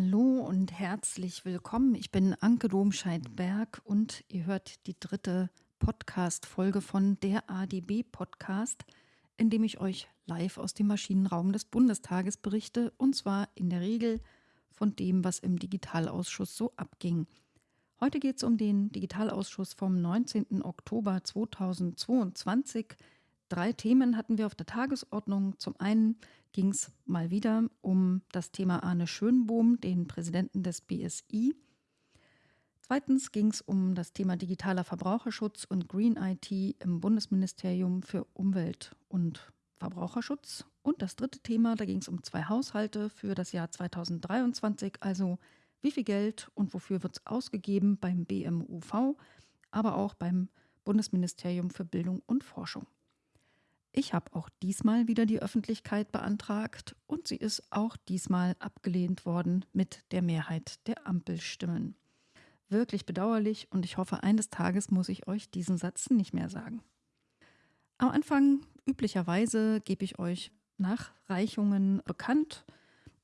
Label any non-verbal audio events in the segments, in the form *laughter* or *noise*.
Hallo und herzlich willkommen. Ich bin Anke Domscheit-Berg und ihr hört die dritte Podcast-Folge von der ADB-Podcast, in dem ich euch live aus dem Maschinenraum des Bundestages berichte und zwar in der Regel von dem, was im Digitalausschuss so abging. Heute geht es um den Digitalausschuss vom 19. Oktober 2022. Drei Themen hatten wir auf der Tagesordnung. Zum einen ging es mal wieder um das Thema Arne Schönbohm, den Präsidenten des BSI. Zweitens ging es um das Thema digitaler Verbraucherschutz und Green IT im Bundesministerium für Umwelt und Verbraucherschutz. Und das dritte Thema, da ging es um zwei Haushalte für das Jahr 2023, also wie viel Geld und wofür wird es ausgegeben beim BMUV, aber auch beim Bundesministerium für Bildung und Forschung. Ich habe auch diesmal wieder die Öffentlichkeit beantragt und sie ist auch diesmal abgelehnt worden mit der Mehrheit der Ampelstimmen. Wirklich bedauerlich und ich hoffe, eines Tages muss ich euch diesen Satz nicht mehr sagen. Am Anfang, üblicherweise, gebe ich euch Nachreichungen bekannt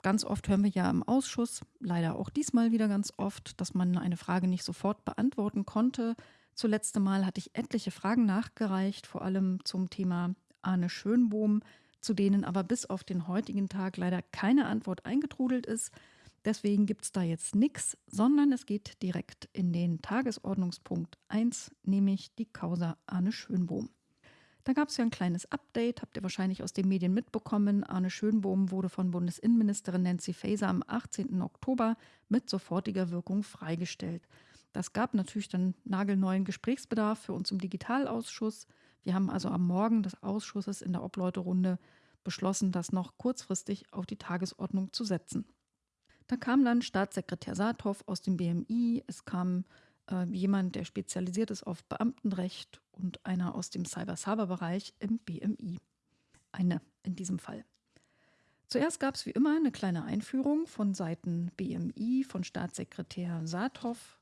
Ganz oft hören wir ja im Ausschuss, leider auch diesmal wieder ganz oft, dass man eine Frage nicht sofort beantworten konnte. Zuletzt Mal hatte ich etliche Fragen nachgereicht, vor allem zum Thema Arne Schönbohm, zu denen aber bis auf den heutigen Tag leider keine Antwort eingetrudelt ist. Deswegen gibt es da jetzt nichts, sondern es geht direkt in den Tagesordnungspunkt 1, nämlich die Causa Arne Schönbohm. Da gab es ja ein kleines Update, habt ihr wahrscheinlich aus den Medien mitbekommen. Arne Schönbohm wurde von Bundesinnenministerin Nancy Faeser am 18. Oktober mit sofortiger Wirkung freigestellt. Das gab natürlich dann nagelneuen Gesprächsbedarf für uns im Digitalausschuss. Wir haben also am Morgen des Ausschusses in der Obleuterunde beschlossen, das noch kurzfristig auf die Tagesordnung zu setzen. Da kam dann Staatssekretär Saathoff aus dem BMI, es kam äh, jemand, der spezialisiert ist auf Beamtenrecht und einer aus dem Cyber-Server-Bereich im BMI. Eine in diesem Fall. Zuerst gab es wie immer eine kleine Einführung von Seiten BMI, von Staatssekretär Saathoff.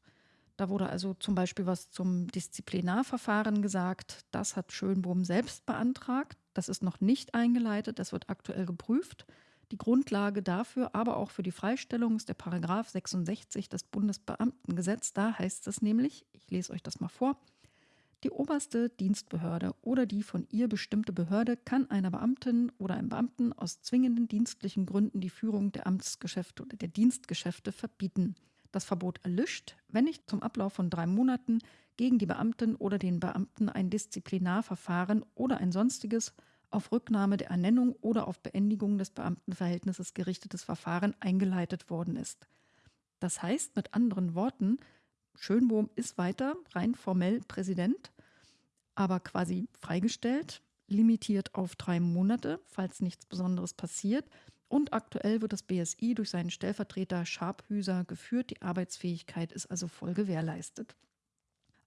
Da wurde also zum Beispiel was zum Disziplinarverfahren gesagt. Das hat Schönbohm selbst beantragt. Das ist noch nicht eingeleitet, das wird aktuell geprüft. Die Grundlage dafür, aber auch für die Freistellung ist der Paragraph 66 des Bundesbeamtengesetz. Da heißt es nämlich, ich lese euch das mal vor, die oberste Dienstbehörde oder die von ihr bestimmte Behörde kann einer Beamtin oder einem Beamten aus zwingenden dienstlichen Gründen die Führung der Amtsgeschäfte oder der Dienstgeschäfte verbieten. Das Verbot erlischt, wenn nicht zum Ablauf von drei Monaten gegen die Beamtin oder den Beamten ein Disziplinarverfahren oder ein sonstiges auf Rücknahme der Ernennung oder auf Beendigung des Beamtenverhältnisses gerichtetes Verfahren eingeleitet worden ist. Das heißt mit anderen Worten, Schönbohm ist weiter rein formell Präsident, aber quasi freigestellt, limitiert auf drei Monate, falls nichts Besonderes passiert. Und aktuell wird das BSI durch seinen Stellvertreter Scharphüser geführt. Die Arbeitsfähigkeit ist also voll gewährleistet.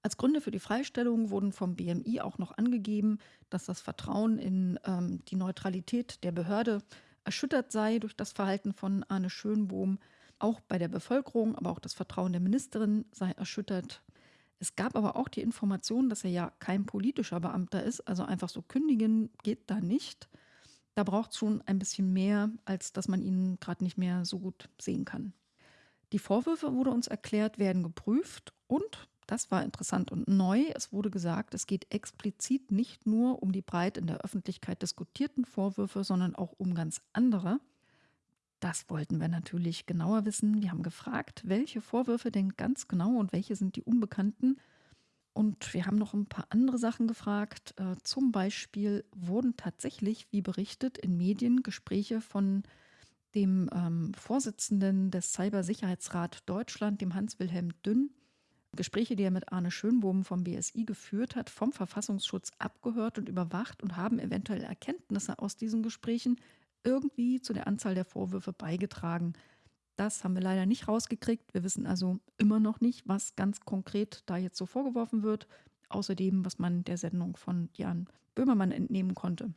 Als Gründe für die Freistellung wurden vom BMI auch noch angegeben, dass das Vertrauen in ähm, die Neutralität der Behörde erschüttert sei durch das Verhalten von Arne Schönbohm. Auch bei der Bevölkerung, aber auch das Vertrauen der Ministerin sei erschüttert. Es gab aber auch die Information, dass er ja kein politischer Beamter ist, also einfach so kündigen geht da nicht. Da braucht es schon ein bisschen mehr, als dass man ihn gerade nicht mehr so gut sehen kann. Die Vorwürfe, wurde uns erklärt, werden geprüft und das war interessant und neu. Es wurde gesagt, es geht explizit nicht nur um die breit in der Öffentlichkeit diskutierten Vorwürfe, sondern auch um ganz andere. Das wollten wir natürlich genauer wissen. Wir haben gefragt, welche Vorwürfe denn ganz genau und welche sind die unbekannten. Und wir haben noch ein paar andere Sachen gefragt. Äh, zum Beispiel wurden tatsächlich, wie berichtet, in Medien Gespräche von dem ähm, Vorsitzenden des Cybersicherheitsrat Deutschland, dem Hans-Wilhelm Dünn, Gespräche, die er mit Arne Schönbohm vom BSI geführt hat, vom Verfassungsschutz abgehört und überwacht und haben eventuell Erkenntnisse aus diesen Gesprächen irgendwie zu der Anzahl der Vorwürfe beigetragen. Das haben wir leider nicht rausgekriegt. Wir wissen also immer noch nicht, was ganz konkret da jetzt so vorgeworfen wird, außerdem, was man der Sendung von Jan Böhmermann entnehmen konnte.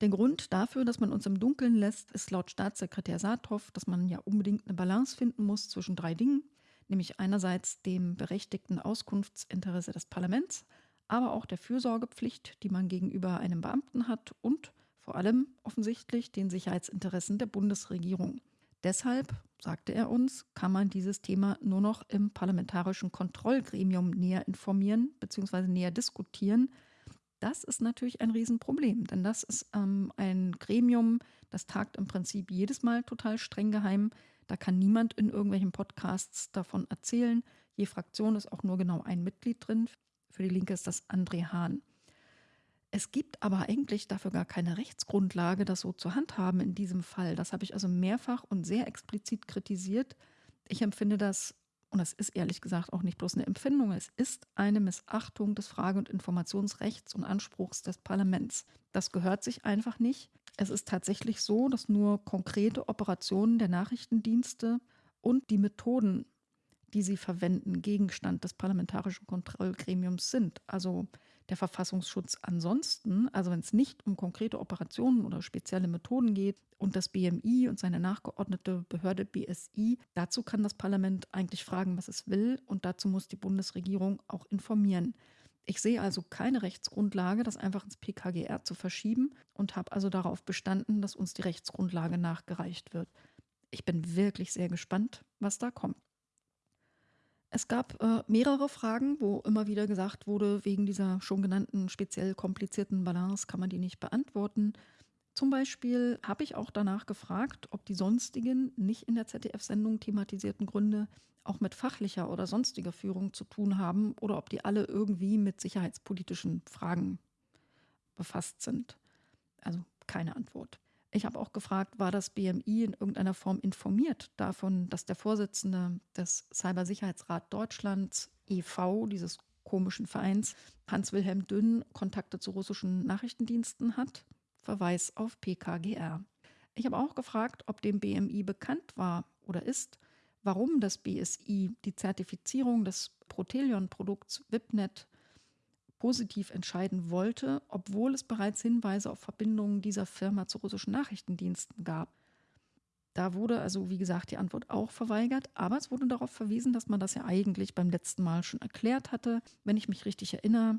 Der Grund dafür, dass man uns im Dunkeln lässt, ist laut Staatssekretär Saathoff, dass man ja unbedingt eine Balance finden muss zwischen drei Dingen nämlich einerseits dem berechtigten Auskunftsinteresse des Parlaments, aber auch der Fürsorgepflicht, die man gegenüber einem Beamten hat und vor allem offensichtlich den Sicherheitsinteressen der Bundesregierung. Deshalb, sagte er uns, kann man dieses Thema nur noch im parlamentarischen Kontrollgremium näher informieren bzw. näher diskutieren. Das ist natürlich ein Riesenproblem, denn das ist ähm, ein Gremium, das tagt im Prinzip jedes Mal total streng geheim. Da kann niemand in irgendwelchen Podcasts davon erzählen. Je Fraktion ist auch nur genau ein Mitglied drin. Für die Linke ist das André Hahn. Es gibt aber eigentlich dafür gar keine Rechtsgrundlage, das so zu handhaben in diesem Fall. Das habe ich also mehrfach und sehr explizit kritisiert. Ich empfinde das, und das ist ehrlich gesagt auch nicht bloß eine Empfindung, es ist eine Missachtung des Frage- und Informationsrechts und Anspruchs des Parlaments. Das gehört sich einfach nicht. Es ist tatsächlich so, dass nur konkrete Operationen der Nachrichtendienste und die Methoden, die sie verwenden, Gegenstand des parlamentarischen Kontrollgremiums sind. Also der Verfassungsschutz ansonsten, also wenn es nicht um konkrete Operationen oder spezielle Methoden geht und das BMI und seine nachgeordnete Behörde BSI, dazu kann das Parlament eigentlich fragen, was es will und dazu muss die Bundesregierung auch informieren. Ich sehe also keine Rechtsgrundlage, das einfach ins PKGR zu verschieben und habe also darauf bestanden, dass uns die Rechtsgrundlage nachgereicht wird. Ich bin wirklich sehr gespannt, was da kommt. Es gab äh, mehrere Fragen, wo immer wieder gesagt wurde, wegen dieser schon genannten speziell komplizierten Balance kann man die nicht beantworten. Zum Beispiel habe ich auch danach gefragt, ob die sonstigen, nicht in der ZDF-Sendung thematisierten Gründe auch mit fachlicher oder sonstiger Führung zu tun haben oder ob die alle irgendwie mit sicherheitspolitischen Fragen befasst sind. Also keine Antwort. Ich habe auch gefragt, war das BMI in irgendeiner Form informiert davon, dass der Vorsitzende des Cybersicherheitsrat Deutschlands e.V., dieses komischen Vereins, Hans-Wilhelm Dünn, Kontakte zu russischen Nachrichtendiensten hat? Verweis auf PKGR. Ich habe auch gefragt, ob dem BMI bekannt war oder ist, warum das BSI die Zertifizierung des Protelion-Produkts WIPNet positiv entscheiden wollte, obwohl es bereits Hinweise auf Verbindungen dieser Firma zu russischen Nachrichtendiensten gab. Da wurde also, wie gesagt, die Antwort auch verweigert, aber es wurde darauf verwiesen, dass man das ja eigentlich beim letzten Mal schon erklärt hatte. Wenn ich mich richtig erinnere,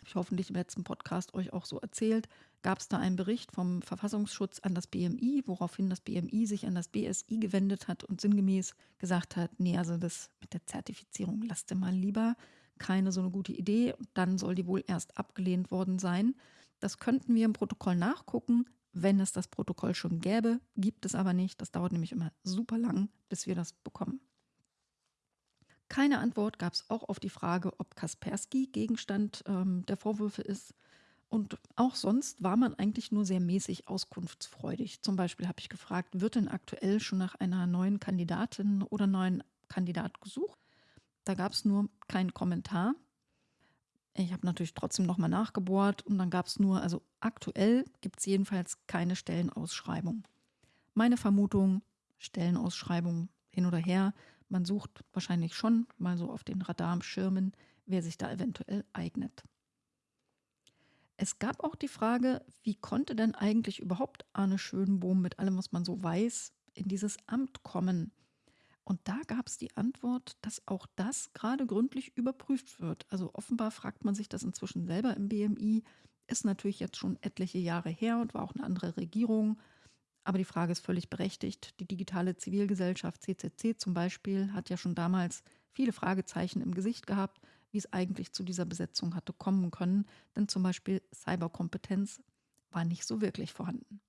habe ich hoffentlich im letzten Podcast euch auch so erzählt, gab es da einen Bericht vom Verfassungsschutz an das BMI, woraufhin das BMI sich an das BSI gewendet hat und sinngemäß gesagt hat, nee, also das mit der Zertifizierung lasst ihr mal lieber keine so eine gute Idee. Dann soll die wohl erst abgelehnt worden sein. Das könnten wir im Protokoll nachgucken, wenn es das Protokoll schon gäbe. Gibt es aber nicht. Das dauert nämlich immer super lang, bis wir das bekommen. Keine Antwort gab es auch auf die Frage, ob Kaspersky Gegenstand ähm, der Vorwürfe ist. Und auch sonst war man eigentlich nur sehr mäßig auskunftsfreudig. Zum Beispiel habe ich gefragt, wird denn aktuell schon nach einer neuen Kandidatin oder neuen Kandidat gesucht? Da gab es nur keinen Kommentar. Ich habe natürlich trotzdem nochmal nachgebohrt und dann gab es nur, also aktuell gibt es jedenfalls keine Stellenausschreibung. Meine Vermutung, Stellenausschreibung hin oder her, man sucht wahrscheinlich schon mal so auf den Radarschirmen, wer sich da eventuell eignet. Es gab auch die Frage, wie konnte denn eigentlich überhaupt Arne Schönbohm mit allem, was man so weiß, in dieses Amt kommen? Und da gab es die Antwort, dass auch das gerade gründlich überprüft wird. Also offenbar fragt man sich das inzwischen selber im BMI. Ist natürlich jetzt schon etliche Jahre her und war auch eine andere Regierung. Aber die Frage ist völlig berechtigt. Die digitale Zivilgesellschaft CCC zum Beispiel hat ja schon damals viele Fragezeichen im Gesicht gehabt, wie es eigentlich zu dieser Besetzung hatte kommen können. Denn zum Beispiel Cyberkompetenz war nicht so wirklich vorhanden.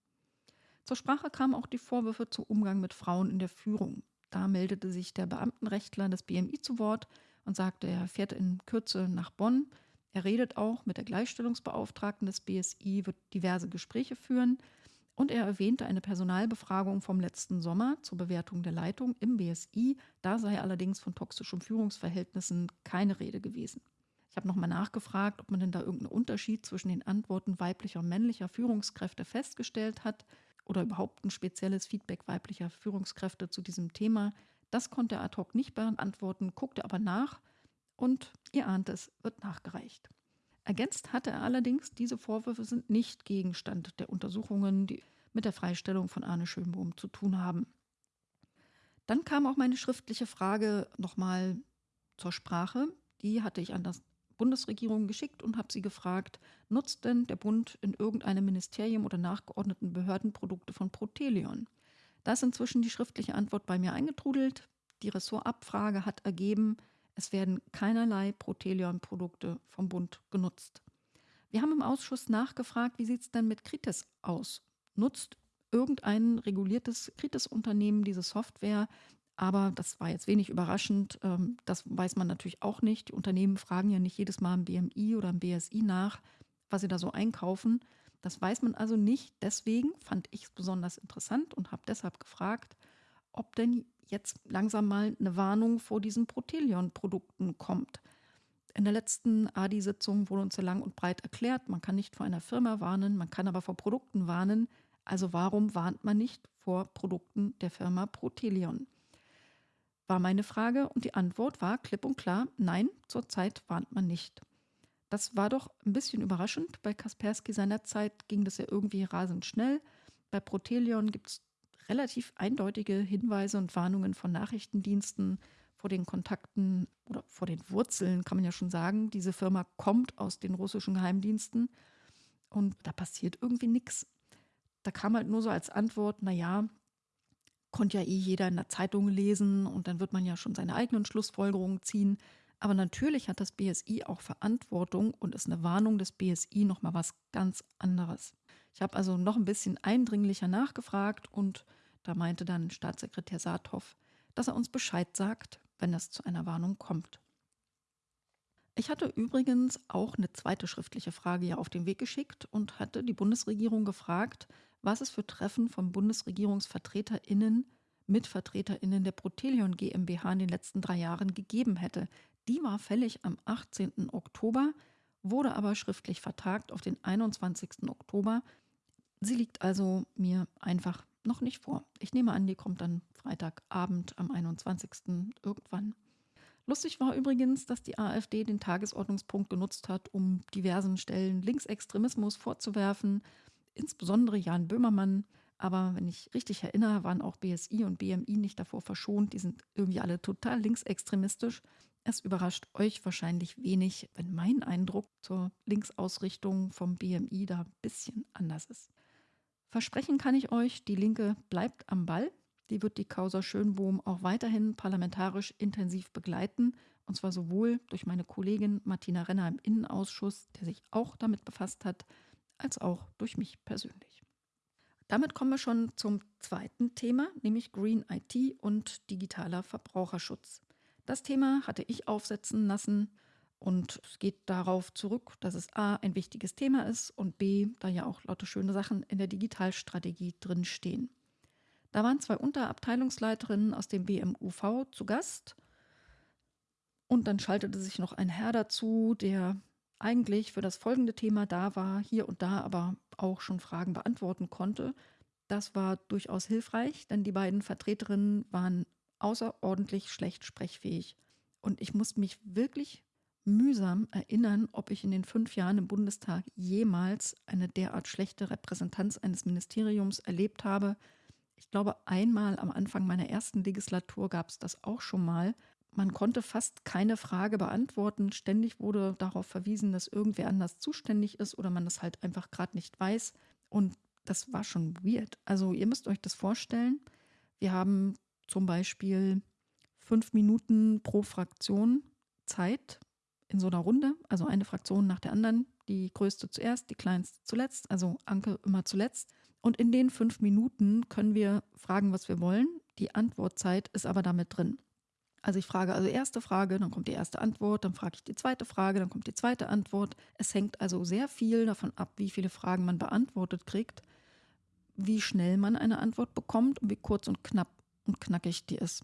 Zur Sprache kamen auch die Vorwürfe zu Umgang mit Frauen in der Führung. Da meldete sich der Beamtenrechtler des BMI zu Wort und sagte, er fährt in Kürze nach Bonn. Er redet auch mit der Gleichstellungsbeauftragten des BSI, wird diverse Gespräche führen. Und er erwähnte eine Personalbefragung vom letzten Sommer zur Bewertung der Leitung im BSI. Da sei allerdings von toxischen Führungsverhältnissen keine Rede gewesen. Ich habe nochmal nachgefragt, ob man denn da irgendeinen Unterschied zwischen den Antworten weiblicher und männlicher Führungskräfte festgestellt hat oder überhaupt ein spezielles Feedback weiblicher Führungskräfte zu diesem Thema. Das konnte er ad hoc nicht beantworten, guckte aber nach und ihr ahnt es, wird nachgereicht. Ergänzt hatte er allerdings, diese Vorwürfe sind nicht Gegenstand der Untersuchungen, die mit der Freistellung von Arne Schönbohm zu tun haben. Dann kam auch meine schriftliche Frage nochmal zur Sprache. Die hatte ich an das Bundesregierung geschickt und habe sie gefragt, nutzt denn der Bund in irgendeinem Ministerium oder nachgeordneten Behörden Produkte von Protelion? Da ist inzwischen die schriftliche Antwort bei mir eingetrudelt. Die Ressortabfrage hat ergeben, es werden keinerlei Protelion-Produkte vom Bund genutzt. Wir haben im Ausschuss nachgefragt, wie sieht es denn mit Kritis aus? Nutzt irgendein reguliertes Kritis-Unternehmen diese Software? Aber das war jetzt wenig überraschend. Ähm, das weiß man natürlich auch nicht. Die Unternehmen fragen ja nicht jedes Mal im BMI oder im BSI nach, was sie da so einkaufen. Das weiß man also nicht. Deswegen fand ich es besonders interessant und habe deshalb gefragt, ob denn jetzt langsam mal eine Warnung vor diesen Protelion-Produkten kommt. In der letzten ADI-Sitzung wurde uns ja lang und breit erklärt, man kann nicht vor einer Firma warnen, man kann aber vor Produkten warnen. Also warum warnt man nicht vor Produkten der Firma Protelion? War meine Frage und die Antwort war klipp und klar, nein, zurzeit warnt man nicht. Das war doch ein bisschen überraschend. Bei Kaspersky seinerzeit ging das ja irgendwie rasend schnell. Bei Protelion gibt es relativ eindeutige Hinweise und Warnungen von Nachrichtendiensten vor den Kontakten oder vor den Wurzeln, kann man ja schon sagen. Diese Firma kommt aus den russischen Geheimdiensten und da passiert irgendwie nichts. Da kam halt nur so als Antwort, naja, konnte ja eh jeder in der Zeitung lesen und dann wird man ja schon seine eigenen Schlussfolgerungen ziehen. Aber natürlich hat das BSI auch Verantwortung und ist eine Warnung des BSI nochmal was ganz anderes. Ich habe also noch ein bisschen eindringlicher nachgefragt und da meinte dann Staatssekretär Saathoff, dass er uns Bescheid sagt, wenn es zu einer Warnung kommt. Ich hatte übrigens auch eine zweite schriftliche Frage ja auf den Weg geschickt und hatte die Bundesregierung gefragt, was es für Treffen von BundesregierungsvertreterInnen mit VertreterInnen der Protelion GmbH in den letzten drei Jahren gegeben hätte. Die war fällig am 18. Oktober, wurde aber schriftlich vertagt auf den 21. Oktober. Sie liegt also mir einfach noch nicht vor. Ich nehme an, die kommt dann Freitagabend am 21. irgendwann. Lustig war übrigens, dass die AfD den Tagesordnungspunkt genutzt hat, um diversen Stellen Linksextremismus vorzuwerfen, insbesondere Jan Böhmermann. Aber wenn ich richtig erinnere, waren auch BSI und BMI nicht davor verschont. Die sind irgendwie alle total linksextremistisch. Es überrascht euch wahrscheinlich wenig, wenn mein Eindruck zur Linksausrichtung vom BMI da ein bisschen anders ist. Versprechen kann ich euch, die Linke bleibt am Ball. Die wird die Causa Schönbohm auch weiterhin parlamentarisch intensiv begleiten. Und zwar sowohl durch meine Kollegin Martina Renner im Innenausschuss, der sich auch damit befasst hat, als auch durch mich persönlich. Damit kommen wir schon zum zweiten Thema, nämlich Green IT und digitaler Verbraucherschutz. Das Thema hatte ich aufsetzen lassen und es geht darauf zurück, dass es A ein wichtiges Thema ist und B, da ja auch lauter schöne Sachen in der Digitalstrategie drinstehen. Da waren zwei Unterabteilungsleiterinnen aus dem BMUV zu Gast und dann schaltete sich noch ein Herr dazu, der eigentlich für das folgende Thema da war, hier und da aber auch schon Fragen beantworten konnte. Das war durchaus hilfreich, denn die beiden Vertreterinnen waren außerordentlich schlecht sprechfähig. Und ich muss mich wirklich mühsam erinnern, ob ich in den fünf Jahren im Bundestag jemals eine derart schlechte Repräsentanz eines Ministeriums erlebt habe. Ich glaube, einmal am Anfang meiner ersten Legislatur gab es das auch schon mal, man konnte fast keine Frage beantworten. Ständig wurde darauf verwiesen, dass irgendwer anders zuständig ist oder man das halt einfach gerade nicht weiß. Und das war schon weird. Also ihr müsst euch das vorstellen. Wir haben zum Beispiel fünf Minuten pro Fraktion Zeit in so einer Runde. Also eine Fraktion nach der anderen. Die größte zuerst, die kleinste zuletzt. Also Anke immer zuletzt. Und in den fünf Minuten können wir fragen, was wir wollen. Die Antwortzeit ist aber damit drin. Also ich frage also erste Frage, dann kommt die erste Antwort, dann frage ich die zweite Frage, dann kommt die zweite Antwort. Es hängt also sehr viel davon ab, wie viele Fragen man beantwortet kriegt, wie schnell man eine Antwort bekommt und wie kurz und knapp und knackig die ist.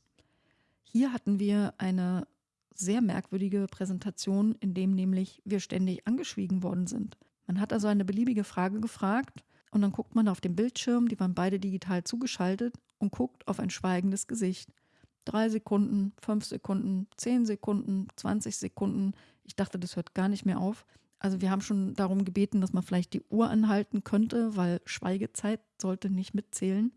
Hier hatten wir eine sehr merkwürdige Präsentation, in dem nämlich wir ständig angeschwiegen worden sind. Man hat also eine beliebige Frage gefragt und dann guckt man auf den Bildschirm, die waren beide digital zugeschaltet und guckt auf ein schweigendes Gesicht drei Sekunden, fünf Sekunden, zehn Sekunden, 20 Sekunden. Ich dachte, das hört gar nicht mehr auf. Also wir haben schon darum gebeten, dass man vielleicht die Uhr anhalten könnte, weil Schweigezeit sollte nicht mitzählen.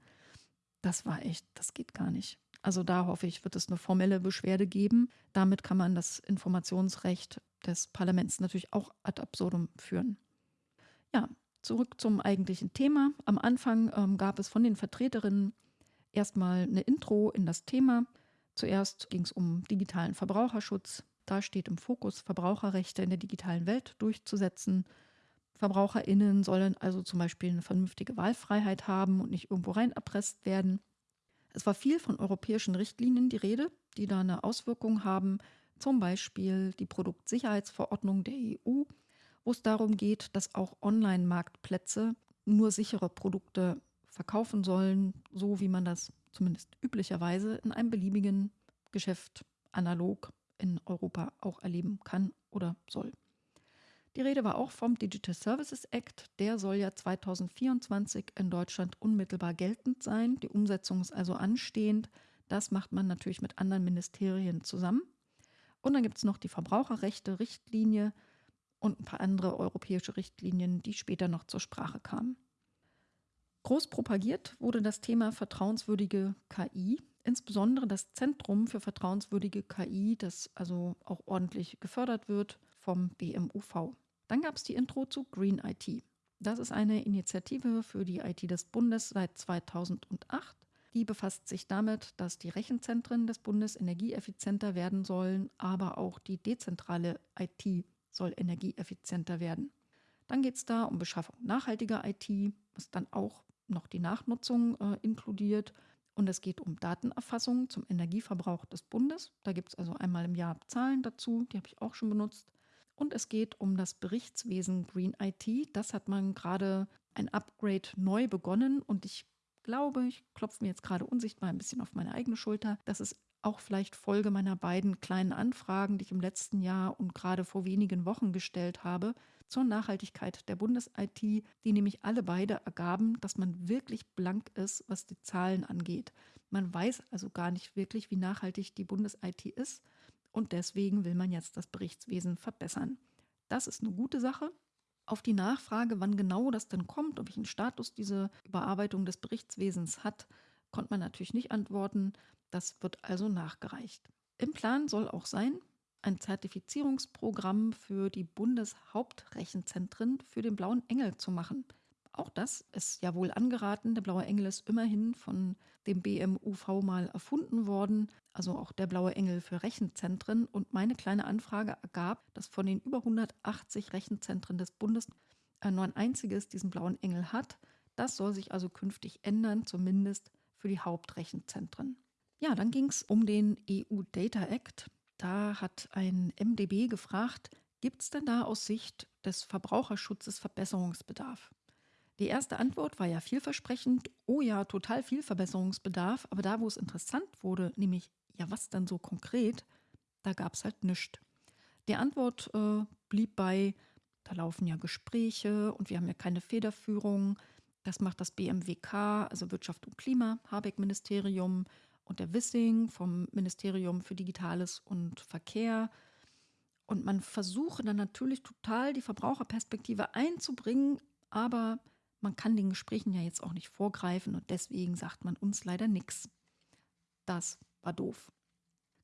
Das war echt, das geht gar nicht. Also da hoffe ich, wird es eine formelle Beschwerde geben. Damit kann man das Informationsrecht des Parlaments natürlich auch ad absurdum führen. Ja, zurück zum eigentlichen Thema. Am Anfang ähm, gab es von den Vertreterinnen Erstmal eine Intro in das Thema. Zuerst ging es um digitalen Verbraucherschutz. Da steht im Fokus, Verbraucherrechte in der digitalen Welt durchzusetzen. VerbraucherInnen sollen also zum Beispiel eine vernünftige Wahlfreiheit haben und nicht irgendwo rein erpresst werden. Es war viel von europäischen Richtlinien die Rede, die da eine Auswirkung haben, zum Beispiel die Produktsicherheitsverordnung der EU, wo es darum geht, dass auch Online-Marktplätze nur sichere Produkte verkaufen sollen, so wie man das zumindest üblicherweise in einem beliebigen Geschäft analog in Europa auch erleben kann oder soll. Die Rede war auch vom Digital Services Act. Der soll ja 2024 in Deutschland unmittelbar geltend sein. Die Umsetzung ist also anstehend. Das macht man natürlich mit anderen Ministerien zusammen. Und dann gibt es noch die Verbraucherrechte-Richtlinie und ein paar andere europäische Richtlinien, die später noch zur Sprache kamen. Groß propagiert wurde das Thema vertrauenswürdige KI, insbesondere das Zentrum für vertrauenswürdige KI, das also auch ordentlich gefördert wird vom BMUV. Dann gab es die Intro zu Green IT. Das ist eine Initiative für die IT des Bundes seit 2008. Die befasst sich damit, dass die Rechenzentren des Bundes energieeffizienter werden sollen, aber auch die dezentrale IT soll energieeffizienter werden. Dann geht es da um Beschaffung nachhaltiger IT, was dann auch noch die Nachnutzung äh, inkludiert. Und es geht um Datenerfassung zum Energieverbrauch des Bundes. Da gibt es also einmal im Jahr Zahlen dazu, die habe ich auch schon benutzt. Und es geht um das Berichtswesen Green IT. Das hat man gerade ein Upgrade neu begonnen und ich glaube, ich klopfe mir jetzt gerade unsichtbar ein bisschen auf meine eigene Schulter. Das ist auch vielleicht Folge meiner beiden kleinen Anfragen, die ich im letzten Jahr und gerade vor wenigen Wochen gestellt habe zur Nachhaltigkeit der Bundes-IT, die nämlich alle beide ergaben, dass man wirklich blank ist, was die Zahlen angeht. Man weiß also gar nicht wirklich, wie nachhaltig die Bundes-IT ist und deswegen will man jetzt das Berichtswesen verbessern. Das ist eine gute Sache. Auf die Nachfrage, wann genau das denn kommt und welchen Status diese Überarbeitung des Berichtswesens hat, konnte man natürlich nicht antworten. Das wird also nachgereicht. Im Plan soll auch sein, ein Zertifizierungsprogramm für die Bundeshauptrechenzentren für den Blauen Engel zu machen. Auch das ist ja wohl angeraten. Der Blaue Engel ist immerhin von dem BMUV mal erfunden worden, also auch der Blaue Engel für Rechenzentren. Und meine kleine Anfrage ergab, dass von den über 180 Rechenzentren des Bundes nur ein einziges diesen Blauen Engel hat. Das soll sich also künftig ändern, zumindest für die Hauptrechenzentren. Ja, dann ging es um den EU Data Act. Da hat ein MDB gefragt, gibt es denn da aus Sicht des Verbraucherschutzes Verbesserungsbedarf? Die erste Antwort war ja vielversprechend, oh ja, total viel Verbesserungsbedarf, aber da, wo es interessant wurde, nämlich, ja, was dann so konkret, da gab es halt nichts. Die Antwort äh, blieb bei, da laufen ja Gespräche und wir haben ja keine Federführung. Das macht das BMWK, also Wirtschaft und Klima, Habeck-Ministerium und der Wissing vom Ministerium für Digitales und Verkehr. Und man versuche dann natürlich total die Verbraucherperspektive einzubringen, aber man kann den Gesprächen ja jetzt auch nicht vorgreifen und deswegen sagt man uns leider nichts. Das war doof.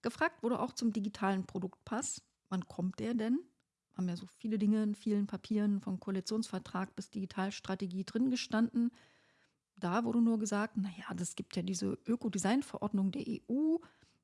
Gefragt wurde auch zum digitalen Produktpass. Wann kommt der denn? Haben ja so viele Dinge in vielen Papieren, vom Koalitionsvertrag bis Digitalstrategie drin gestanden. Da wurde nur gesagt, naja, das gibt ja diese Ökodesign-Verordnung der EU.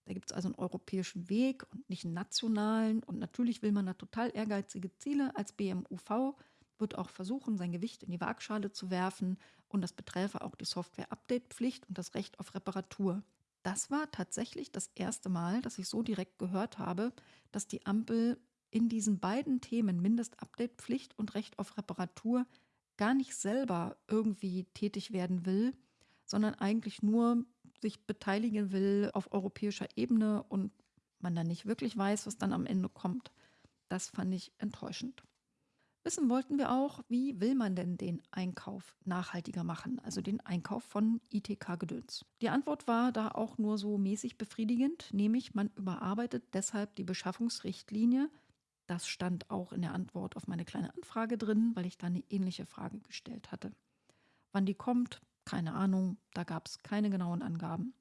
Da gibt es also einen europäischen Weg und nicht einen nationalen. Und natürlich will man da total ehrgeizige Ziele als BMUV wird auch versuchen, sein Gewicht in die Waagschale zu werfen und das beträfe auch die Software-Update-Pflicht und das Recht auf Reparatur. Das war tatsächlich das erste Mal, dass ich so direkt gehört habe, dass die Ampel in diesen beiden Themen Mindest-Update-Pflicht und Recht auf Reparatur gar nicht selber irgendwie tätig werden will, sondern eigentlich nur sich beteiligen will auf europäischer Ebene und man dann nicht wirklich weiß, was dann am Ende kommt. Das fand ich enttäuschend. Wissen wollten wir auch, wie will man denn den Einkauf nachhaltiger machen, also den Einkauf von ITK-Gedöns. Die Antwort war da auch nur so mäßig befriedigend, nämlich man überarbeitet deshalb die Beschaffungsrichtlinie. Das stand auch in der Antwort auf meine kleine Anfrage drin, weil ich da eine ähnliche Frage gestellt hatte. Wann die kommt, keine Ahnung, da gab es keine genauen Angaben.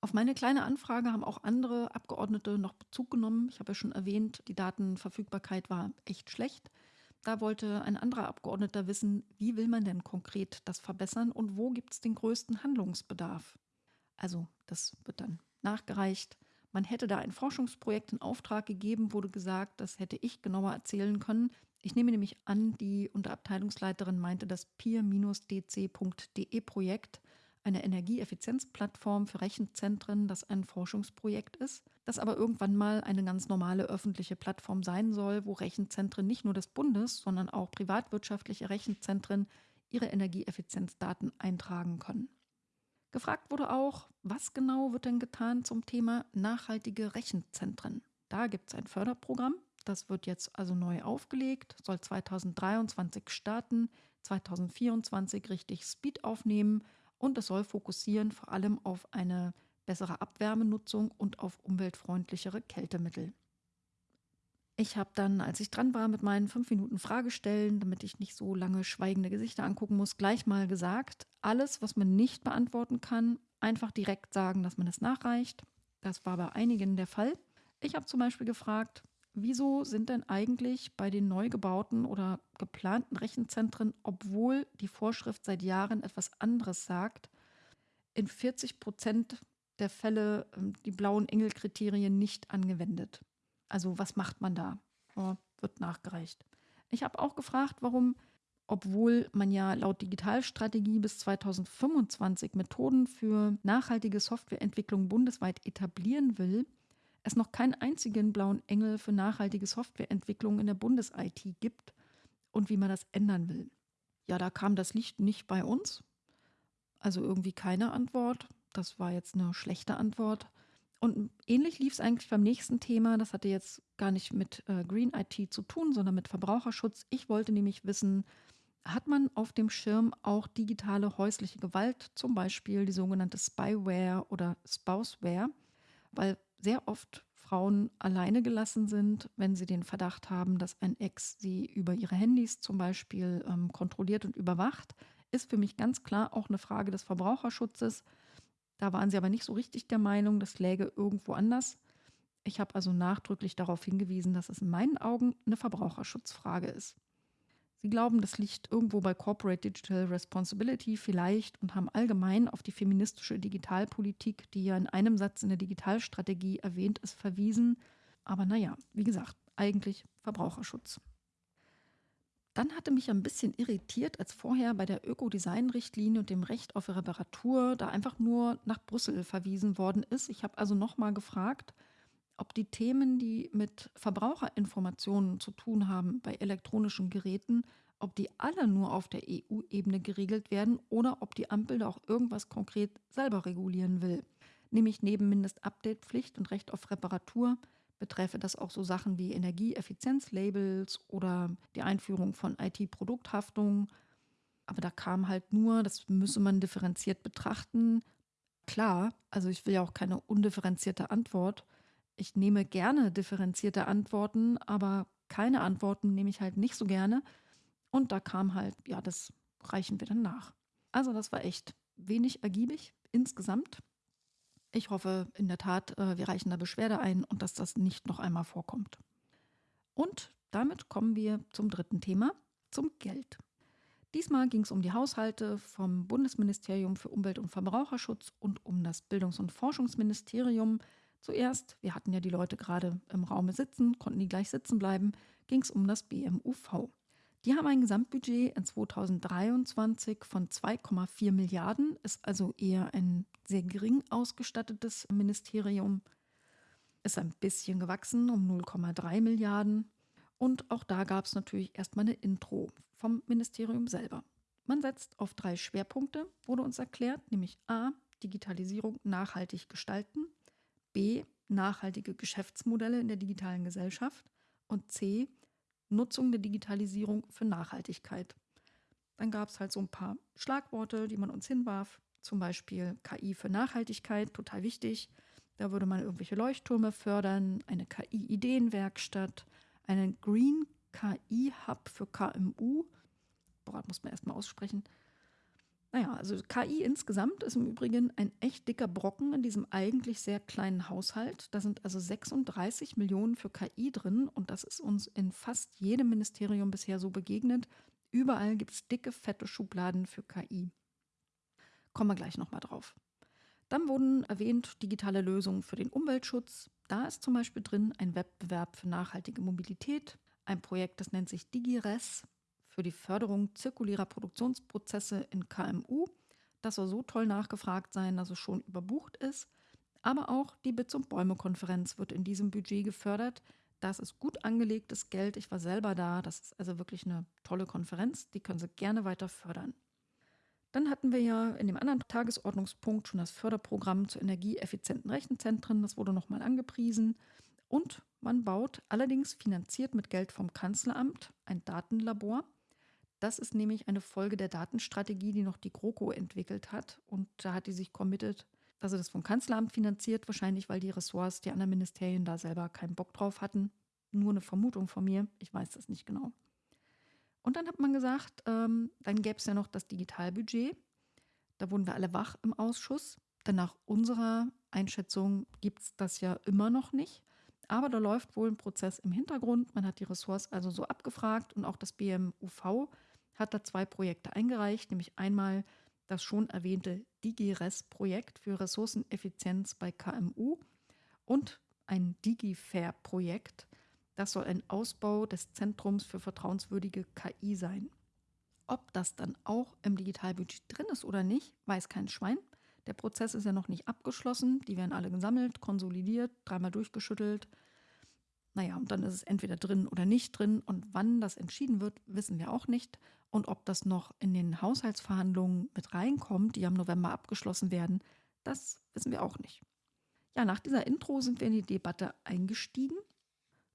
Auf meine kleine Anfrage haben auch andere Abgeordnete noch Bezug genommen. Ich habe ja schon erwähnt, die Datenverfügbarkeit war echt schlecht. Da wollte ein anderer Abgeordneter wissen, wie will man denn konkret das verbessern und wo gibt es den größten Handlungsbedarf? Also das wird dann nachgereicht. Man hätte da ein Forschungsprojekt in Auftrag gegeben, wurde gesagt, das hätte ich genauer erzählen können. Ich nehme nämlich an, die Unterabteilungsleiterin meinte das peer-dc.de Projekt, eine Energieeffizienzplattform für Rechenzentren, das ein Forschungsprojekt ist, das aber irgendwann mal eine ganz normale öffentliche Plattform sein soll, wo Rechenzentren nicht nur des Bundes, sondern auch privatwirtschaftliche Rechenzentren ihre Energieeffizienzdaten eintragen können. Gefragt wurde auch, was genau wird denn getan zum Thema nachhaltige Rechenzentren? Da gibt es ein Förderprogramm, das wird jetzt also neu aufgelegt, soll 2023 starten, 2024 richtig Speed aufnehmen und es soll fokussieren vor allem auf eine bessere Abwärmenutzung und auf umweltfreundlichere Kältemittel. Ich habe dann, als ich dran war mit meinen fünf Minuten Fragestellen, damit ich nicht so lange schweigende Gesichter angucken muss, gleich mal gesagt, alles, was man nicht beantworten kann, einfach direkt sagen, dass man es nachreicht. Das war bei einigen der Fall. Ich habe zum Beispiel gefragt, wieso sind denn eigentlich bei den neu gebauten oder geplanten Rechenzentren, obwohl die Vorschrift seit Jahren etwas anderes sagt, in 40 Prozent der Fälle ähm, die blauen Engel-Kriterien nicht angewendet? Also was macht man da? Oh, wird nachgereicht. Ich habe auch gefragt, warum, obwohl man ja laut Digitalstrategie bis 2025 Methoden für nachhaltige Softwareentwicklung bundesweit etablieren will, es noch keinen einzigen blauen Engel für nachhaltige Softwareentwicklung in der Bundes-IT gibt und wie man das ändern will. Ja, da kam das Licht nicht bei uns. Also irgendwie keine Antwort. Das war jetzt eine schlechte Antwort. Und ähnlich lief es eigentlich beim nächsten Thema. Das hatte jetzt gar nicht mit äh, Green IT zu tun, sondern mit Verbraucherschutz. Ich wollte nämlich wissen, hat man auf dem Schirm auch digitale häusliche Gewalt, zum Beispiel die sogenannte Spyware oder Spouseware, weil sehr oft Frauen alleine gelassen sind, wenn sie den Verdacht haben, dass ein Ex sie über ihre Handys zum Beispiel ähm, kontrolliert und überwacht, ist für mich ganz klar auch eine Frage des Verbraucherschutzes. Da waren sie aber nicht so richtig der Meinung, das läge irgendwo anders. Ich habe also nachdrücklich darauf hingewiesen, dass es in meinen Augen eine Verbraucherschutzfrage ist. Sie glauben, das liegt irgendwo bei Corporate Digital Responsibility vielleicht und haben allgemein auf die feministische Digitalpolitik, die ja in einem Satz in der Digitalstrategie erwähnt ist, verwiesen. Aber naja, wie gesagt, eigentlich Verbraucherschutz. Dann hatte mich ein bisschen irritiert, als vorher bei der Ökodesign-Richtlinie und dem Recht auf Reparatur da einfach nur nach Brüssel verwiesen worden ist. Ich habe also nochmal gefragt, ob die Themen, die mit Verbraucherinformationen zu tun haben bei elektronischen Geräten, ob die alle nur auf der EU-Ebene geregelt werden oder ob die Ampel da auch irgendwas konkret selber regulieren will. Nämlich neben Mindestupdate-Pflicht und Recht auf Reparatur betreffe das auch so Sachen wie Energieeffizienzlabels oder die Einführung von IT-Produkthaftung. Aber da kam halt nur, das müsse man differenziert betrachten. Klar, also ich will ja auch keine undifferenzierte Antwort. Ich nehme gerne differenzierte Antworten, aber keine Antworten nehme ich halt nicht so gerne. Und da kam halt, ja, das reichen wir dann nach. Also das war echt wenig ergiebig insgesamt. Ich hoffe in der Tat, äh, wir reichen da Beschwerde ein und dass das nicht noch einmal vorkommt. Und damit kommen wir zum dritten Thema, zum Geld. Diesmal ging es um die Haushalte vom Bundesministerium für Umwelt und Verbraucherschutz und um das Bildungs- und Forschungsministerium. Zuerst, wir hatten ja die Leute gerade im Raume sitzen, konnten die gleich sitzen bleiben, ging es um das BMUV. Die haben ein Gesamtbudget in 2023 von 2,4 Milliarden, ist also eher ein sehr gering ausgestattetes Ministerium. Ist ein bisschen gewachsen um 0,3 Milliarden. Und auch da gab es natürlich erstmal eine Intro vom Ministerium selber. Man setzt auf drei Schwerpunkte, wurde uns erklärt, nämlich A, Digitalisierung nachhaltig gestalten, B, nachhaltige Geschäftsmodelle in der digitalen Gesellschaft und C, Nutzung der Digitalisierung für Nachhaltigkeit. Dann gab es halt so ein paar Schlagworte, die man uns hinwarf. Zum Beispiel KI für Nachhaltigkeit, total wichtig. Da würde man irgendwelche Leuchttürme fördern, eine KI-Ideenwerkstatt, einen Green KI-Hub für KMU. Boah, muss man erstmal aussprechen. Naja, also KI insgesamt ist im Übrigen ein echt dicker Brocken in diesem eigentlich sehr kleinen Haushalt. Da sind also 36 Millionen für KI drin und das ist uns in fast jedem Ministerium bisher so begegnet. Überall gibt es dicke, fette Schubladen für KI. Kommen wir gleich nochmal drauf. Dann wurden erwähnt digitale Lösungen für den Umweltschutz. Da ist zum Beispiel drin ein Wettbewerb für nachhaltige Mobilität, ein Projekt, das nennt sich DigiRes für die Förderung zirkulärer Produktionsprozesse in KMU. Das soll so toll nachgefragt sein, dass es schon überbucht ist. Aber auch die Bits- und Bäume-Konferenz wird in diesem Budget gefördert. Das ist gut angelegtes Geld. Ich war selber da. Das ist also wirklich eine tolle Konferenz. Die können Sie gerne weiter fördern. Dann hatten wir ja in dem anderen Tagesordnungspunkt schon das Förderprogramm zu energieeffizienten Rechenzentren. Das wurde nochmal angepriesen. Und man baut allerdings finanziert mit Geld vom Kanzleramt ein Datenlabor. Das ist nämlich eine Folge der Datenstrategie, die noch die GroKo entwickelt hat. Und da hat die sich committed, dass sie das vom Kanzleramt finanziert, wahrscheinlich weil die Ressorts, die anderen Ministerien da selber keinen Bock drauf hatten. Nur eine Vermutung von mir, ich weiß das nicht genau. Und dann hat man gesagt, ähm, dann gäbe es ja noch das Digitalbudget. Da wurden wir alle wach im Ausschuss. Denn nach unserer Einschätzung gibt es das ja immer noch nicht. Aber da läuft wohl ein Prozess im Hintergrund. Man hat die Ressorts also so abgefragt und auch das BMUV hat da zwei Projekte eingereicht, nämlich einmal das schon erwähnte DigiRes-Projekt für Ressourceneffizienz bei KMU und ein DigiFair-Projekt. Das soll ein Ausbau des Zentrums für vertrauenswürdige KI sein. Ob das dann auch im Digitalbudget drin ist oder nicht, weiß kein Schwein. Der Prozess ist ja noch nicht abgeschlossen. Die werden alle gesammelt, konsolidiert, dreimal durchgeschüttelt. Naja, und dann ist es entweder drin oder nicht drin. Und wann das entschieden wird, wissen wir auch nicht. Und ob das noch in den Haushaltsverhandlungen mit reinkommt, die am November abgeschlossen werden, das wissen wir auch nicht. Ja, nach dieser Intro sind wir in die Debatte eingestiegen.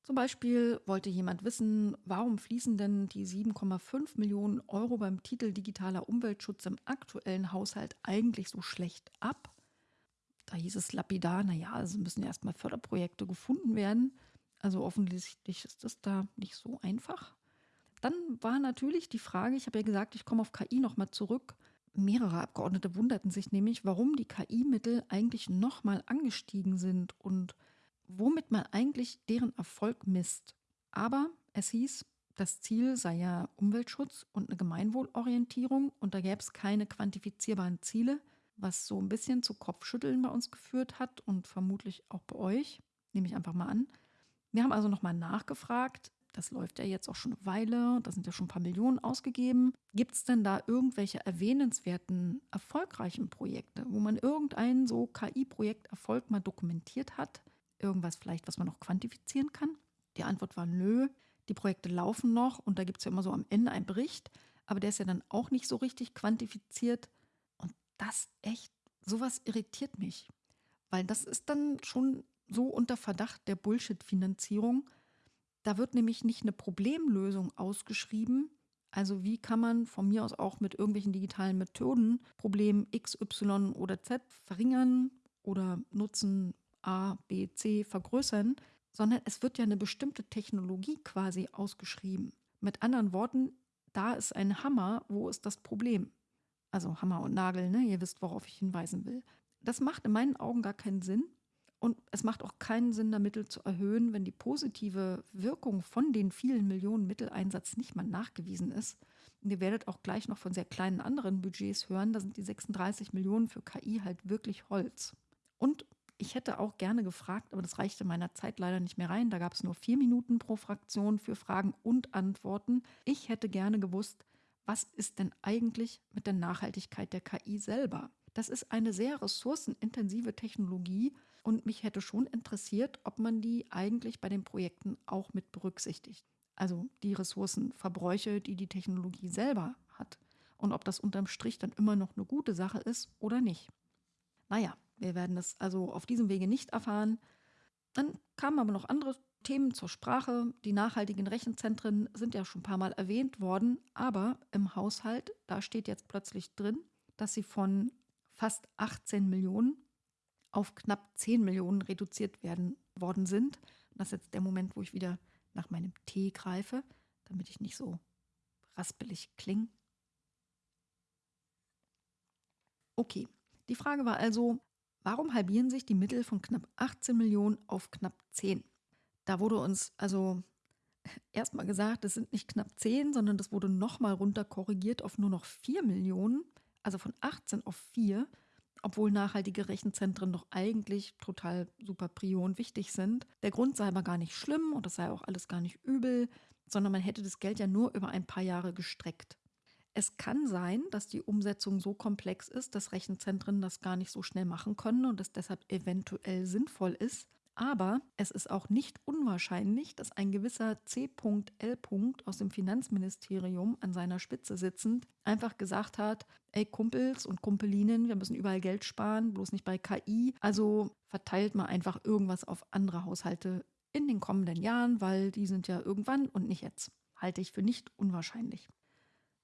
Zum Beispiel wollte jemand wissen, warum fließen denn die 7,5 Millionen Euro beim Titel Digitaler Umweltschutz im aktuellen Haushalt eigentlich so schlecht ab? Da hieß es lapidar, naja, also müssen erstmal Förderprojekte gefunden werden. Also offensichtlich ist das da nicht so einfach. Dann war natürlich die Frage, ich habe ja gesagt, ich komme auf KI nochmal zurück. Mehrere Abgeordnete wunderten sich nämlich, warum die KI-Mittel eigentlich nochmal angestiegen sind und womit man eigentlich deren Erfolg misst. Aber es hieß, das Ziel sei ja Umweltschutz und eine Gemeinwohlorientierung und da gäbe es keine quantifizierbaren Ziele, was so ein bisschen zu Kopfschütteln bei uns geführt hat und vermutlich auch bei euch, nehme ich einfach mal an. Wir haben also nochmal nachgefragt, das läuft ja jetzt auch schon eine Weile, da sind ja schon ein paar Millionen ausgegeben. Gibt es denn da irgendwelche erwähnenswerten, erfolgreichen Projekte, wo man irgendein so KI-Projekt Erfolg mal dokumentiert hat? irgendwas vielleicht, was man noch quantifizieren kann? Die Antwort war nö. Die Projekte laufen noch und da gibt es ja immer so am Ende einen Bericht, aber der ist ja dann auch nicht so richtig quantifiziert. Und das echt, sowas irritiert mich, weil das ist dann schon so unter Verdacht der Bullshit-Finanzierung. Da wird nämlich nicht eine Problemlösung ausgeschrieben. Also wie kann man von mir aus auch mit irgendwelchen digitalen Methoden Problem X, Y oder Z verringern oder Nutzen A, B, C vergrößern, sondern es wird ja eine bestimmte Technologie quasi ausgeschrieben. Mit anderen Worten, da ist ein Hammer, wo ist das Problem? Also Hammer und Nagel, ne? Ihr wisst, worauf ich hinweisen will. Das macht in meinen Augen gar keinen Sinn. Und es macht auch keinen Sinn, da Mittel zu erhöhen, wenn die positive Wirkung von den vielen Millionen Mitteleinsatz nicht mal nachgewiesen ist. Und ihr werdet auch gleich noch von sehr kleinen anderen Budgets hören. Da sind die 36 Millionen für KI halt wirklich Holz. Und ich hätte auch gerne gefragt, aber das reichte meiner Zeit leider nicht mehr rein. Da gab es nur vier Minuten pro Fraktion für Fragen und Antworten. Ich hätte gerne gewusst, was ist denn eigentlich mit der Nachhaltigkeit der KI selber? Das ist eine sehr ressourcenintensive Technologie und mich hätte schon interessiert, ob man die eigentlich bei den Projekten auch mit berücksichtigt. Also die Ressourcenverbräuche, die die Technologie selber hat und ob das unterm Strich dann immer noch eine gute Sache ist oder nicht. Naja, wir werden das also auf diesem Wege nicht erfahren. Dann kamen aber noch andere Themen zur Sprache. Die nachhaltigen Rechenzentren sind ja schon ein paar Mal erwähnt worden, aber im Haushalt, da steht jetzt plötzlich drin, dass sie von fast 18 Millionen auf knapp 10 Millionen reduziert werden worden sind. das ist jetzt der Moment, wo ich wieder nach meinem Tee greife, damit ich nicht so raspelig klinge. Okay, die Frage war also, Warum halbieren sich die Mittel von knapp 18 Millionen auf knapp 10? Da wurde uns also *laughs* erstmal gesagt, es sind nicht knapp 10, sondern das wurde nochmal runter korrigiert auf nur noch 4 Millionen, also von 18 auf 4. obwohl nachhaltige Rechenzentren doch eigentlich total super prio und wichtig sind. Der Grund sei aber gar nicht schlimm und das sei auch alles gar nicht übel, sondern man hätte das Geld ja nur über ein paar Jahre gestreckt. Es kann sein, dass die Umsetzung so komplex ist, dass Rechenzentren das gar nicht so schnell machen können und es deshalb eventuell sinnvoll ist. Aber es ist auch nicht unwahrscheinlich, dass ein gewisser C.L. aus dem Finanzministerium an seiner Spitze sitzend einfach gesagt hat, ey Kumpels und Kumpelinen, wir müssen überall Geld sparen, bloß nicht bei KI. Also verteilt mal einfach irgendwas auf andere Haushalte in den kommenden Jahren, weil die sind ja irgendwann und nicht jetzt. Halte ich für nicht unwahrscheinlich.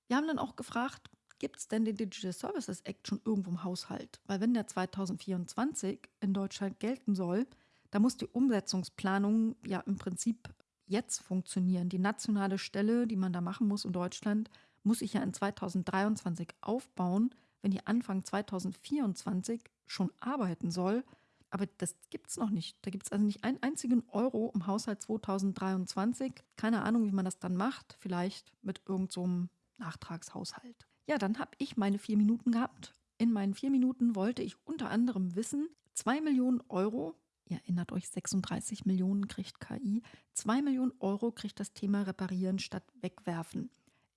Wir haben dann auch gefragt, gibt es denn den Digital Services Act schon irgendwo im Haushalt? Weil wenn der 2024 in Deutschland gelten soll, da muss die Umsetzungsplanung ja im Prinzip jetzt funktionieren. Die nationale Stelle, die man da machen muss in Deutschland, muss sich ja in 2023 aufbauen, wenn die Anfang 2024 schon arbeiten soll. Aber das gibt es noch nicht. Da gibt es also nicht einen einzigen Euro im Haushalt 2023. Keine Ahnung, wie man das dann macht. Vielleicht mit irgendeinem so Nachtragshaushalt. Ja, dann habe ich meine vier Minuten gehabt. In meinen vier Minuten wollte ich unter anderem wissen, 2 Millionen Euro, ihr erinnert euch, 36 Millionen kriegt KI, 2 Millionen Euro kriegt das Thema Reparieren statt Wegwerfen.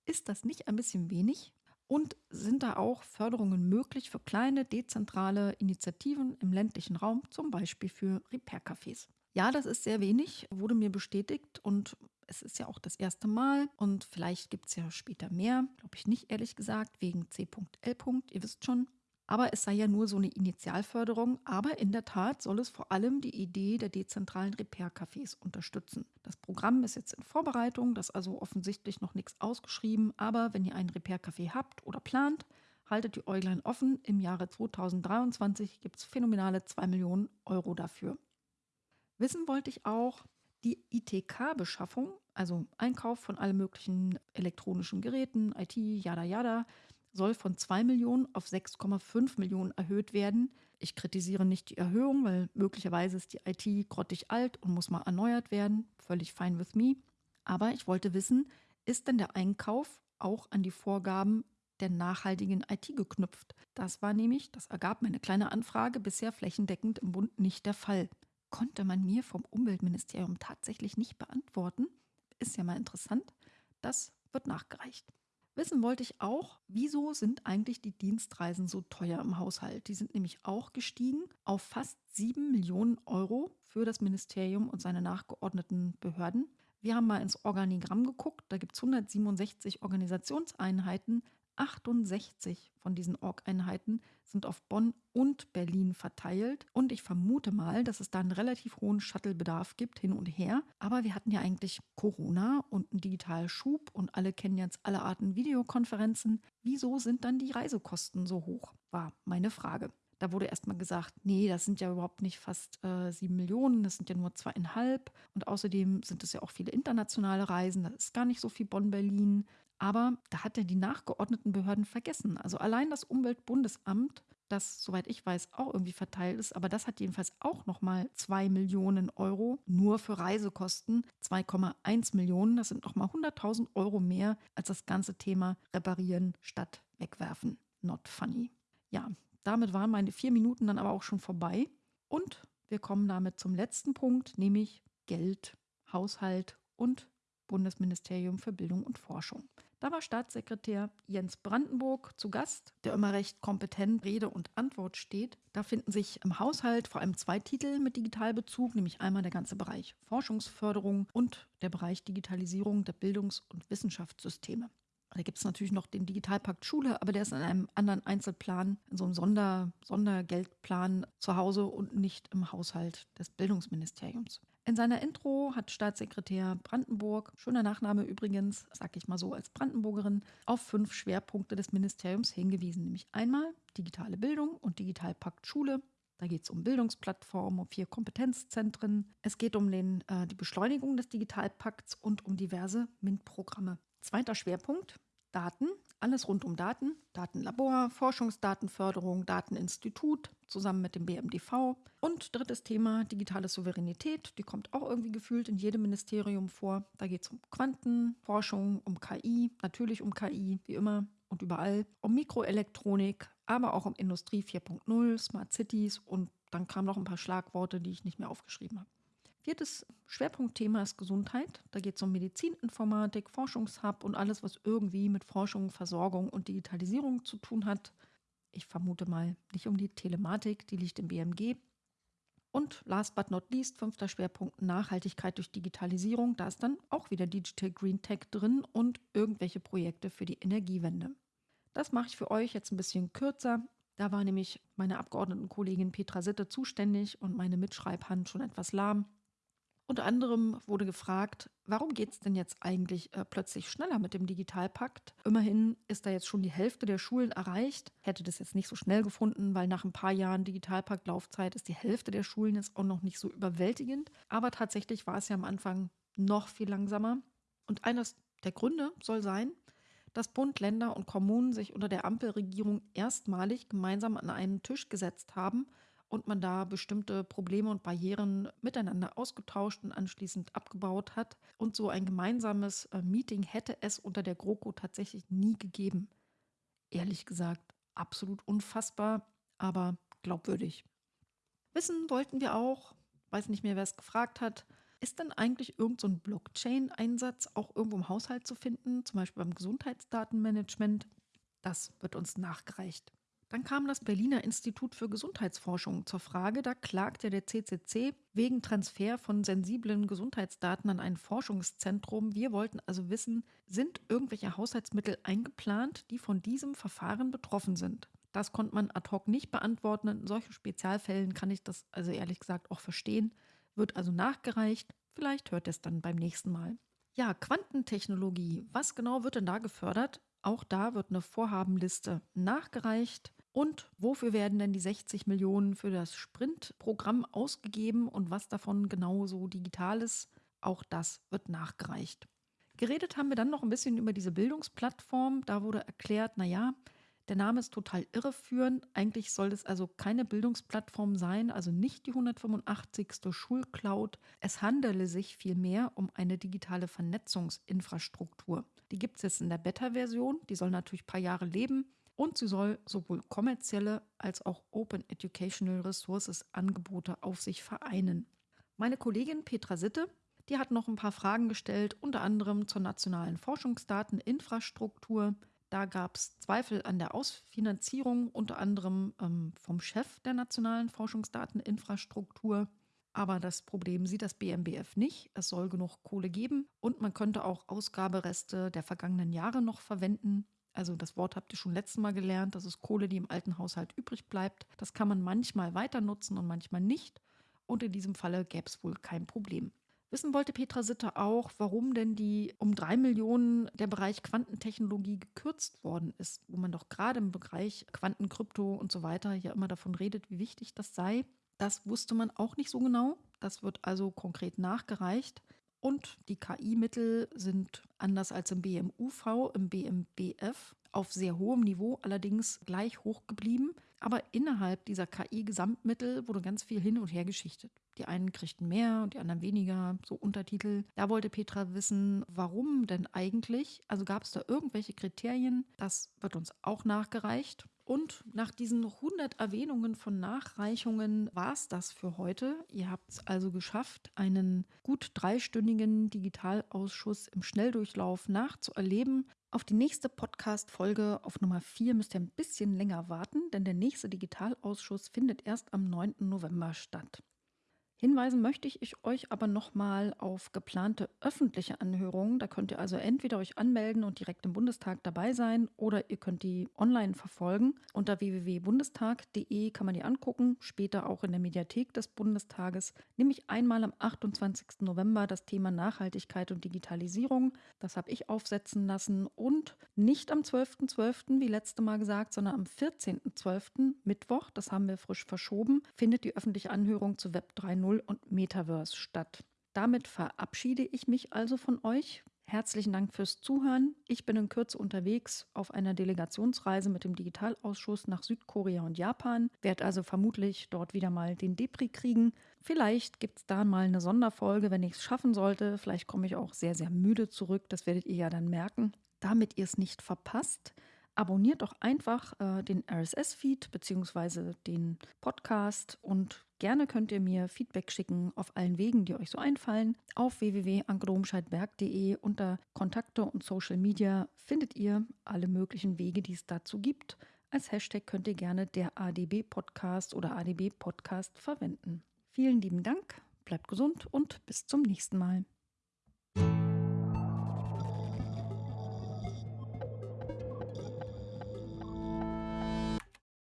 Ist das nicht ein bisschen wenig? Und sind da auch Förderungen möglich für kleine, dezentrale Initiativen im ländlichen Raum, zum Beispiel für Repair-Cafés? Ja, das ist sehr wenig, wurde mir bestätigt und es ist ja auch das erste Mal und vielleicht gibt es ja später mehr, glaube ich nicht ehrlich gesagt, wegen C.L. Ihr wisst schon. Aber es sei ja nur so eine Initialförderung. Aber in der Tat soll es vor allem die Idee der dezentralen Repair-Cafés unterstützen. Das Programm ist jetzt in Vorbereitung, das ist also offensichtlich noch nichts ausgeschrieben. Aber wenn ihr einen Repair-Café habt oder plant, haltet die Äuglein offen. Im Jahre 2023 gibt es phänomenale 2 Millionen Euro dafür. Wissen wollte ich auch, die ITK-Beschaffung, also Einkauf von allen möglichen elektronischen Geräten, IT, yada yada, soll von 2 Millionen auf 6,5 Millionen erhöht werden. Ich kritisiere nicht die Erhöhung, weil möglicherweise ist die IT grottig alt und muss mal erneuert werden. Völlig fine with me. Aber ich wollte wissen, ist denn der Einkauf auch an die Vorgaben der nachhaltigen IT geknüpft? Das war nämlich, das ergab meine kleine Anfrage, bisher flächendeckend im Bund nicht der Fall konnte man mir vom Umweltministerium tatsächlich nicht beantworten. Ist ja mal interessant. Das wird nachgereicht. Wissen wollte ich auch, wieso sind eigentlich die Dienstreisen so teuer im Haushalt? Die sind nämlich auch gestiegen auf fast 7 Millionen Euro für das Ministerium und seine nachgeordneten Behörden. Wir haben mal ins Organigramm geguckt, da gibt es 167 Organisationseinheiten, 68 von diesen Org-Einheiten sind auf Bonn und Berlin verteilt. Und ich vermute mal, dass es da einen relativ hohen Shuttle-Bedarf gibt, hin und her. Aber wir hatten ja eigentlich Corona und einen Digitalschub und alle kennen jetzt alle Arten Videokonferenzen. Wieso sind dann die Reisekosten so hoch? War meine Frage. Da wurde erstmal gesagt, nee, das sind ja überhaupt nicht fast äh, sieben Millionen, das sind ja nur zweieinhalb. Und außerdem sind es ja auch viele internationale Reisen, das ist gar nicht so viel Bonn-Berlin. Aber da hat er die nachgeordneten Behörden vergessen. Also allein das Umweltbundesamt, das, soweit ich weiß, auch irgendwie verteilt ist, aber das hat jedenfalls auch nochmal 2 Millionen Euro nur für Reisekosten. 2,1 Millionen, das sind nochmal 100.000 Euro mehr als das ganze Thema Reparieren statt Wegwerfen. Not funny. Ja, damit waren meine vier Minuten dann aber auch schon vorbei. Und wir kommen damit zum letzten Punkt, nämlich Geld, Haushalt und Bundesministerium für Bildung und Forschung. Da war Staatssekretär Jens Brandenburg zu Gast, der immer recht kompetent Rede und Antwort steht. Da finden sich im Haushalt vor allem zwei Titel mit Digitalbezug, nämlich einmal der ganze Bereich Forschungsförderung und der Bereich Digitalisierung der Bildungs- und Wissenschaftssysteme. Da gibt es natürlich noch den Digitalpakt Schule, aber der ist in einem anderen Einzelplan, in so einem Sonder, Sondergeldplan zu Hause und nicht im Haushalt des Bildungsministeriums. In seiner Intro hat Staatssekretär Brandenburg, schöner Nachname übrigens, sag ich mal so als Brandenburgerin, auf fünf Schwerpunkte des Ministeriums hingewiesen, nämlich einmal digitale Bildung und Digitalpakt Schule. Da geht es um Bildungsplattformen, um vier Kompetenzzentren. Es geht um den, äh, die Beschleunigung des Digitalpakts und um diverse MINT-Programme. Zweiter Schwerpunkt, Daten, alles rund um Daten, Datenlabor, Forschungsdatenförderung, Dateninstitut zusammen mit dem BMDV. Und drittes Thema, digitale Souveränität, die kommt auch irgendwie gefühlt in jedem Ministerium vor. Da geht es um Quantenforschung, um KI, natürlich um KI, wie immer. und überall um Mikroelektronik, aber auch um Industrie 4.0, Smart Cities und dann kamen noch ein paar Schlagworte, die ich nicht mehr aufgeschrieben habe. Viertes Schwerpunktthema ist Gesundheit. Da geht es um Medizininformatik, Forschungshub und alles, was irgendwie mit Forschung, Versorgung und Digitalisierung zu tun hat. Ich vermute mal nicht um die Telematik, die liegt im BMG. Und last but not least, fünfter Schwerpunkt Nachhaltigkeit durch Digitalisierung. Da ist dann auch wieder Digital Green Tech drin und irgendwelche Projekte für die Energiewende. Das mache ich für euch jetzt ein bisschen kürzer. Da war nämlich meine Abgeordnetenkollegin Petra Sitte zuständig und meine Mitschreibhand schon etwas lahm. Unter anderem wurde gefragt, warum geht es denn jetzt eigentlich äh, plötzlich schneller mit dem Digitalpakt? Immerhin ist da jetzt schon die Hälfte der Schulen erreicht. Hätte das jetzt nicht so schnell gefunden, weil nach ein paar Jahren Digitalpakt-Laufzeit ist die Hälfte der Schulen jetzt auch noch nicht so überwältigend. Aber tatsächlich war es ja am Anfang noch viel langsamer. Und eines der Gründe soll sein, dass Bund, Länder und Kommunen sich unter der Ampelregierung erstmalig gemeinsam an einen Tisch gesetzt haben und man da bestimmte Probleme und Barrieren miteinander ausgetauscht und anschließend abgebaut hat. Und so ein gemeinsames äh, Meeting hätte es unter der GroKo tatsächlich nie gegeben. Ehrlich gesagt, absolut unfassbar, aber glaubwürdig. Wissen wollten wir auch, weiß nicht mehr, wer es gefragt hat, ist denn eigentlich irgendein so Blockchain-Einsatz auch irgendwo im Haushalt zu finden, zum Beispiel beim Gesundheitsdatenmanagement? Das wird uns nachgereicht. Dann kam das Berliner Institut für Gesundheitsforschung zur Frage, da klagte der CCC wegen Transfer von sensiblen Gesundheitsdaten an ein Forschungszentrum. Wir wollten also wissen, sind irgendwelche Haushaltsmittel eingeplant, die von diesem Verfahren betroffen sind? Das konnte man ad hoc nicht beantworten. In solchen Spezialfällen kann ich das also ehrlich gesagt auch verstehen. Wird also nachgereicht. Vielleicht hört es dann beim nächsten Mal. Ja, Quantentechnologie. Was genau wird denn da gefördert? Auch da wird eine Vorhabenliste nachgereicht. Und wofür werden denn die 60 Millionen für das Sprint-Programm ausgegeben und was davon genau so digital ist? Auch das wird nachgereicht. Geredet haben wir dann noch ein bisschen über diese Bildungsplattform. Da wurde erklärt, naja, der Name ist total irreführend. Eigentlich soll es also keine Bildungsplattform sein, also nicht die 185. Schulcloud. Es handele sich vielmehr um eine digitale Vernetzungsinfrastruktur. Die gibt es jetzt in der Beta-Version. Die soll natürlich ein paar Jahre leben. Und sie soll sowohl kommerzielle als auch Open Educational Resources Angebote auf sich vereinen. Meine Kollegin Petra Sitte, die hat noch ein paar Fragen gestellt, unter anderem zur nationalen Forschungsdateninfrastruktur. Da gab es Zweifel an der Ausfinanzierung, unter anderem ähm, vom Chef der nationalen Forschungsdateninfrastruktur. Aber das Problem sieht das BMBF nicht. Es soll genug Kohle geben und man könnte auch Ausgabereste der vergangenen Jahre noch verwenden. Also das Wort habt ihr schon letztes Mal gelernt, das ist Kohle, die im alten Haushalt übrig bleibt. Das kann man manchmal weiter nutzen und manchmal nicht. Und in diesem Falle gäbe es wohl kein Problem. Wissen wollte Petra Sitter auch, warum denn die um drei Millionen der Bereich Quantentechnologie gekürzt worden ist, wo man doch gerade im Bereich Quantenkrypto und so weiter ja immer davon redet, wie wichtig das sei. Das wusste man auch nicht so genau. Das wird also konkret nachgereicht. Und die KI-Mittel sind anders als im BMUV, im BMBF auf sehr hohem Niveau, allerdings gleich hoch geblieben. Aber innerhalb dieser KI-Gesamtmittel wurde ganz viel hin und her geschichtet. Die einen kriegten mehr und die anderen weniger, so Untertitel. Da wollte Petra wissen, warum denn eigentlich? Also gab es da irgendwelche Kriterien? Das wird uns auch nachgereicht. Und nach diesen 100 Erwähnungen von Nachreichungen war es das für heute. Ihr habt es also geschafft, einen gut dreistündigen Digitalausschuss im Schnelldurchlauf nachzuerleben. Auf die nächste Podcast-Folge auf Nummer 4 müsst ihr ein bisschen länger warten, denn der nächste Digitalausschuss findet erst am 9. November statt. Hinweisen möchte ich euch aber nochmal auf geplante öffentliche Anhörungen. Da könnt ihr also entweder euch anmelden und direkt im Bundestag dabei sein oder ihr könnt die online verfolgen. Unter www.bundestag.de kann man die angucken, später auch in der Mediathek des Bundestages. Nämlich einmal am 28. November das Thema Nachhaltigkeit und Digitalisierung. Das habe ich aufsetzen lassen und nicht am 12.12., .12., wie letzte Mal gesagt, sondern am 14.12. Mittwoch, das haben wir frisch verschoben, findet die öffentliche Anhörung zu Web 3.0 2.0 und Metaverse statt. Damit verabschiede ich mich also von euch. Herzlichen Dank fürs Zuhören. Ich bin in Kürze unterwegs auf einer Delegationsreise mit dem Digitalausschuss nach Südkorea und Japan, werde also vermutlich dort wieder mal den Depri kriegen. Vielleicht gibt es da mal eine Sonderfolge, wenn ich es schaffen sollte. Vielleicht komme ich auch sehr, sehr müde zurück. Das werdet ihr ja dann merken. Damit ihr es nicht verpasst, abonniert doch einfach äh, den RSS-Feed bzw. den Podcast und gerne könnt ihr mir Feedback schicken auf allen Wegen, die euch so einfallen. Auf www.ankerdomscheidberg.de unter Kontakte und Social Media findet ihr alle möglichen Wege, die es dazu gibt. Als Hashtag könnt ihr gerne der ADB Podcast oder ADB Podcast verwenden. Vielen lieben Dank, bleibt gesund und bis zum nächsten Mal.